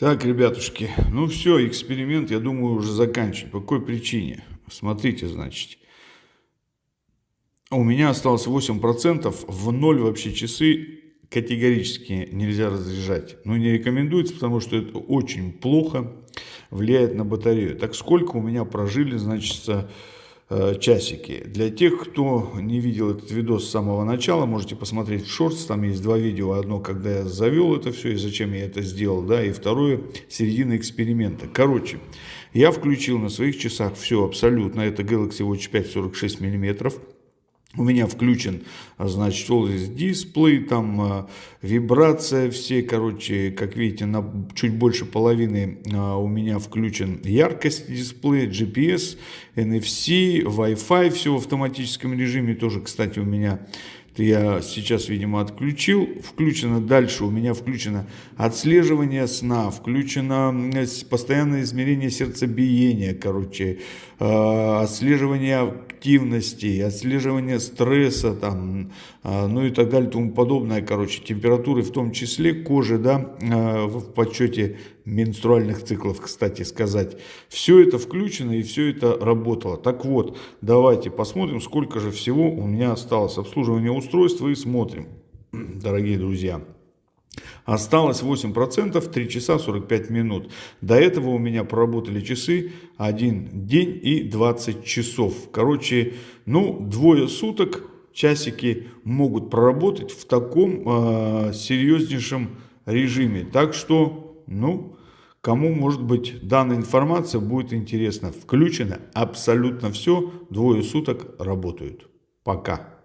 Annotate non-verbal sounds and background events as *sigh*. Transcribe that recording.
Так, ребятушки, ну все, эксперимент, я думаю, уже заканчивать. По какой причине? Смотрите, значит. У меня осталось 8%, в ноль вообще часы категорически нельзя разряжать. Ну, не рекомендуется, потому что это очень плохо влияет на батарею. Так сколько у меня прожили, значит, часики. Для тех, кто не видел этот видос с самого начала, можете посмотреть в шортс, там есть два видео. Одно, когда я завел это все и зачем я это сделал, да, и второе, середина эксперимента. Короче, я включил на своих часах все абсолютно, это Galaxy Watch 5 46 миллиметров. У меня включен, а, значит, здесь дисплей, там а, вибрация, все, короче, как видите, на чуть больше половины а, у меня включен яркость дисплея, GPS, NFC, Wi-Fi, все в автоматическом режиме, тоже, кстати, у меня я сейчас, видимо, отключил. Включено дальше, у меня включено отслеживание сна, включено постоянное измерение сердцебиения, короче, отслеживание активности, отслеживание стресса, там, а, ну и так далее, тому подобное, короче, температуры в том числе, кожи, да, а, в подсчете менструальных циклов, кстати сказать. Все это включено и все это работало. Так вот, давайте посмотрим, сколько же всего у меня осталось обслуживание устройства и смотрим, *clears throat* дорогие друзья. Осталось 8%, 3 часа 45 минут. До этого у меня проработали часы 1 день и 20 часов. Короче, ну, двое суток часики могут проработать в таком э, серьезнейшем режиме. Так что, ну, кому, может быть, данная информация будет интересна. Включено абсолютно все, двое суток работают. Пока.